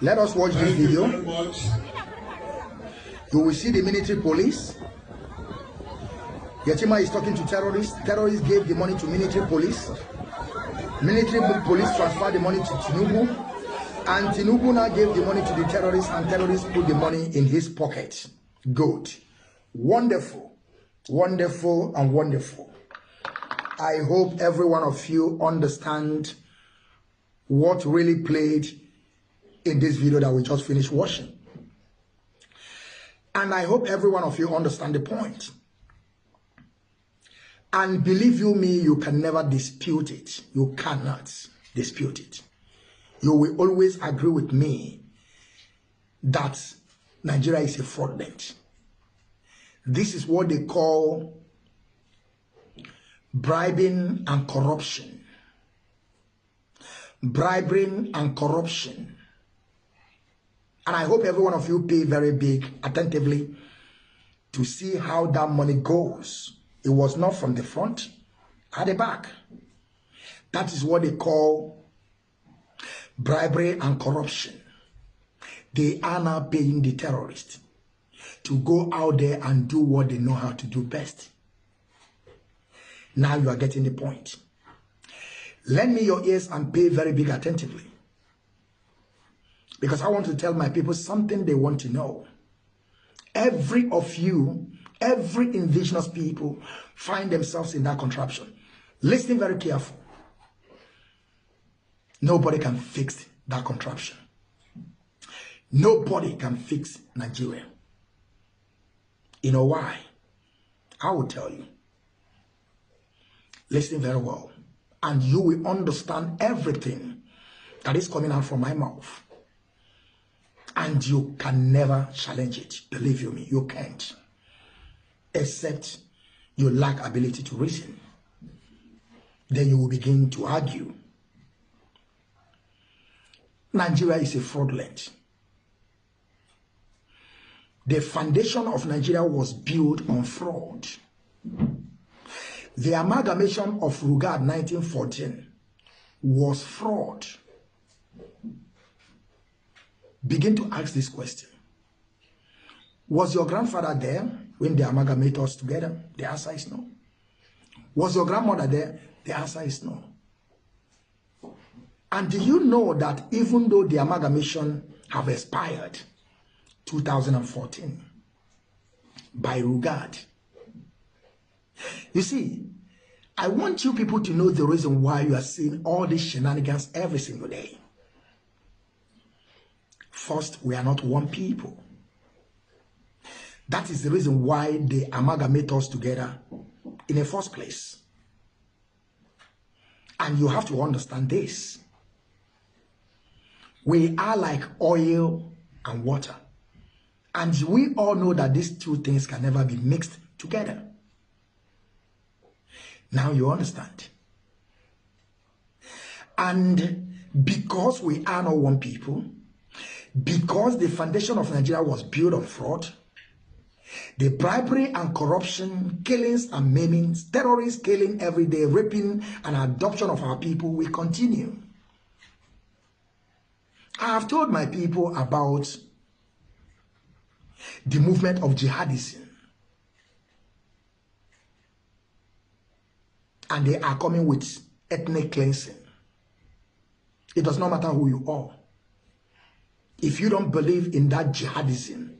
Let us watch this video. You will see the military police. Shettima is talking to terrorists. Terrorists gave the money to military police. Military police transferred the money to Tinubu. And Tinubu now gave the money to the terrorists, and terrorists put the money in his pocket. Good. Wonderful. Wonderful and wonderful. I hope every one of you understand what really played in this video that we just finished watching. And I hope every one of you understand the point. And believe you me, you can never dispute it. You cannot dispute it. You will always agree with me that Nigeria is a fraudulent. This is what they call bribing and corruption. Bribing and corruption. And I hope every one of you pay very big attentively to see how that money goes. It was not from the front, at the back. That is what they call bribery and corruption. They are now paying the terrorists to go out there and do what they know how to do best. Now you are getting the point. Lend me your ears and pay very big attentively. Because I want to tell my people something they want to know. Every of you, every indigenous people find themselves in that contraption. Listen very careful. Nobody can fix that contraption. Nobody can fix Nigeria. You know why? I will tell you. Listen very well. And you will understand everything that is coming out from my mouth. And you can never challenge it. Believe you me, you can't. Except you lack ability to reason. Then you will begin to argue. Nigeria is a fraudulent. The foundation of Nigeria was built on fraud. The amalgamation of Lugard 1914 was fraud. Begin to ask this question. Was your grandfather there when they amalgamated us together? The answer is no. Was your grandmother there? The answer is no. And do you know that even though the amalgamation have expired 2014 by Lugard, you see, I want you people to know the reason why you are seeing all these shenanigans every single day. First, we are not one people. That is the reason why they amalgamate us together in the first place. And you have to understand this. We are like oil and water. And we all know that these two things can never be mixed together. Now you understand. And because we are not one people, because the foundation of Nigeria was built on fraud, the bribery and corruption, killings and maimings, terrorists killing every day, raping and adoption of our people will continue. I have told my people about the movement of jihadism. And they are coming with ethnic cleansing. It does not matter who you are. If you don't believe in that jihadism,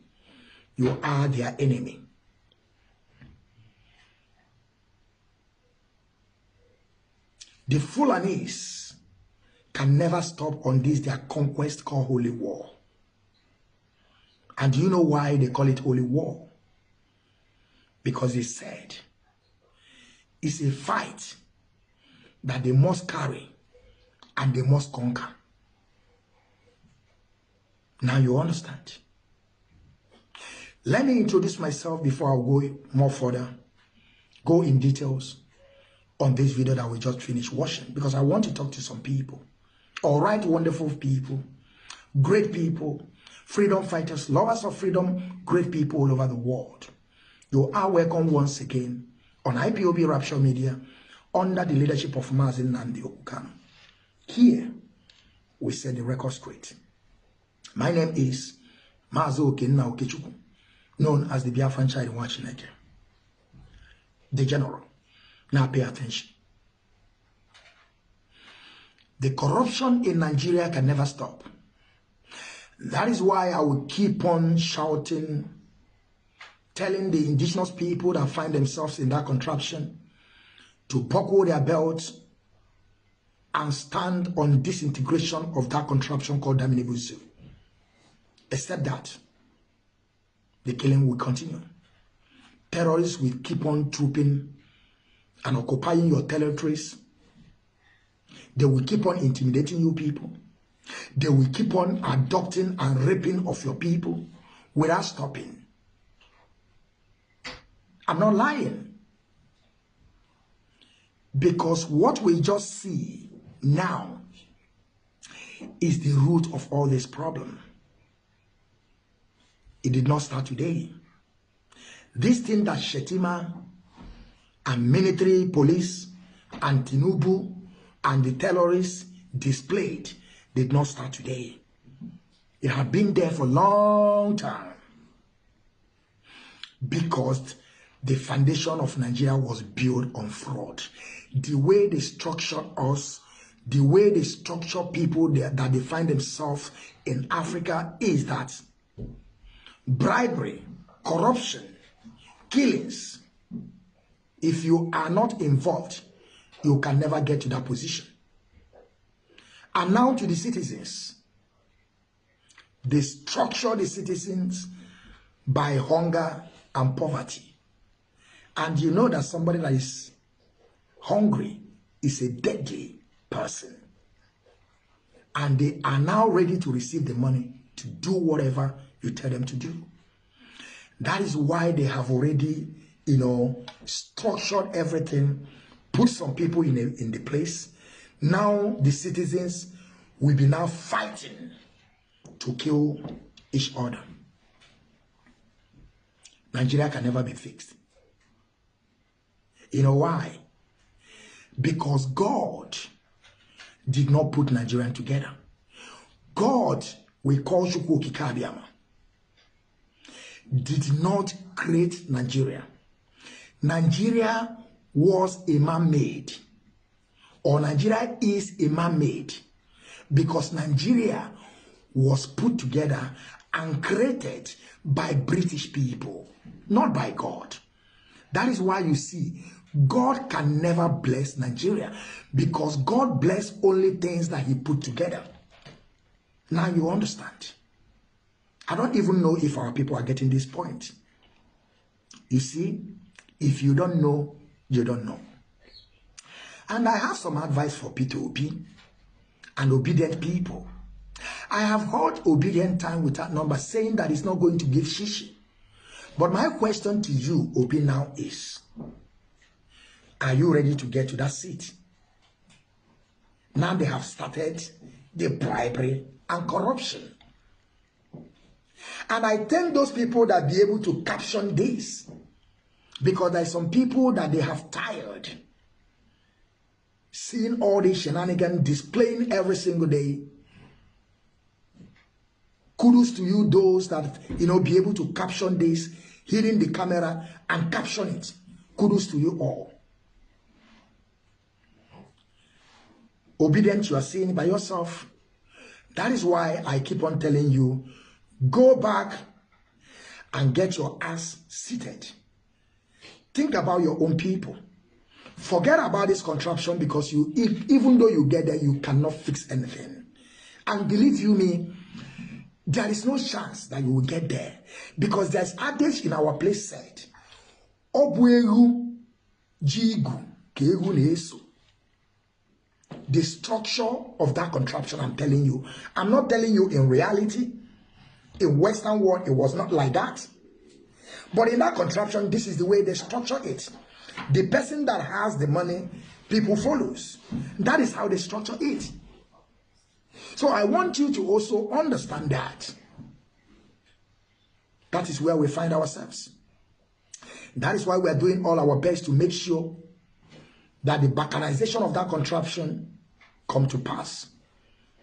you are their enemy. The Fulanis can never stop on this their conquest called holy war. And do you know why they call it holy war? Because they said it's a fight that they must carry and they must conquer. Now you understand. Let me introduce myself before I go more further, go in details on this video that we just finished watching because I want to talk to some people. All right, wonderful people, great people, freedom fighters, lovers of freedom, great people all over the world. You are welcome once again on IPOB Rapture Media under the leadership of Mazi Nnamdi Okwu Kanu. Here, we set the record straight. My name is Mazi Okenna Okechukwu, known as the Biafran child in Wachineke. The general. Now pay attention. The corruption in Nigeria can never stop. That is why I will keep on shouting, telling the indigenous people that find themselves in that contraption to buckle their belts and stand on disintegration of that contraption called Daminibusu. Except that, the killing will continue. Terrorists will keep on trooping and occupying your territories. They will keep on intimidating you people. They will keep on adopting and raping of your people without stopping. I'm not lying. Because what we just see now is the root of all this problem. It did not start today. This thing that Shettima and military police and Tinubu and the terrorists displayed did not start today. It had been there for a long time because the foundation of Nigeria was built on fraud. The way they structure us, the way they structure people that, they find themselves in Africa is that bribery, corruption, killings, if you are not involved, you can never get to that position. And now to the citizens. They structure the citizens by hunger and poverty. And you know that somebody that is hungry is a deadly person. And they are now ready to receive the money to do whatever you tell them to do. That is why they have already, you know, structured everything, put some people in, a, in the place. Now the citizens will be now fighting to kill each other. Nigeria can never be fixed. You know why? Because God did not put Nigerian together. God, we call Chukwu Okike Abiama, did not create Nigeria. Nigeria was a man-made, or Nigeria is a man-made, because Nigeria was put together and created by British people, not by God. That is why you see, God can never bless Nigeria because God bless only things that he put together. Now you understand. I don't even know if our people are getting this point. You see, if you don't know, you don't know. And I have some advice for P2P and Obidient people. I have heard Obidient time without number saying that it's not going to give shishi. But my question to you, Obi, now is, are you ready to get to that seat? Now they have started the bribery and corruption. And I thank those people that be able to caption this. Because there are some people that they have tired seeing all these shenanigans displaying every single day. Kudos to you, those that, you know, be able to caption this, hitting the camera and caption it. Kudos to you all. Obidient, you are seeing by yourself. That is why I keep on telling you Go back and get your ass seated. Think about your own people. Forget about this contraption because you, if, even though you get there, you cannot fix anything. And believe you me, there is no chance that you will get there because there's adage in our place said, Obuegu jigu kegu. The structure of that contraption, I'm telling you. I'm not telling you in reality. In Western world, it was not like that. But in that contraption, this is the way they structure it. The person that has the money, people follows. That is how they structure it. So I want you to also understand that. That is where we find ourselves. That is why we are doing all our best to make sure that the balkanization of that contraption come to pass.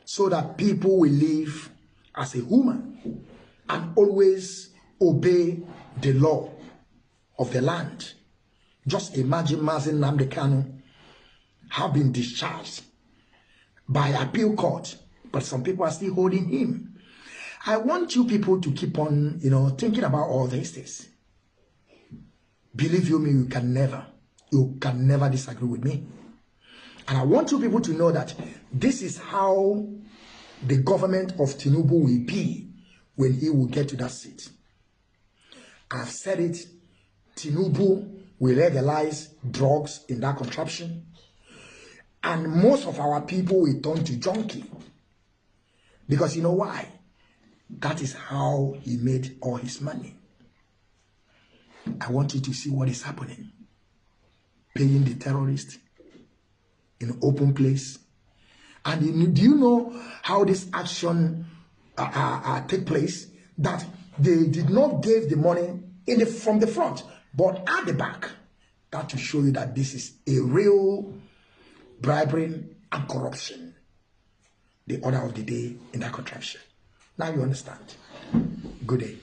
So that people will live as a human and always obey the law of the land. Just imagine Mazi Nnamdi Kanu have been discharged by appeal court, but some people are still holding him. I want you people to keep on, you know, thinking about all these things. Believe you me, you can never, you can never disagree with me. And I want you people to know that this is how the government of Tinubu will be when he will get to that seat. I've said it, Tinubu will legalize drugs in that contraption. And most of our people will turn to junkie. Because you know why? That is how he made all his money. I want you to see what is happening. Paying the terrorists in open place. And do you know how this action uh, uh, uh, take place? That they did not give the money in the from the front, but at the back. That to show you that this is a real bribery and corruption. The order of the day in that contraption. Now you understand. Good day.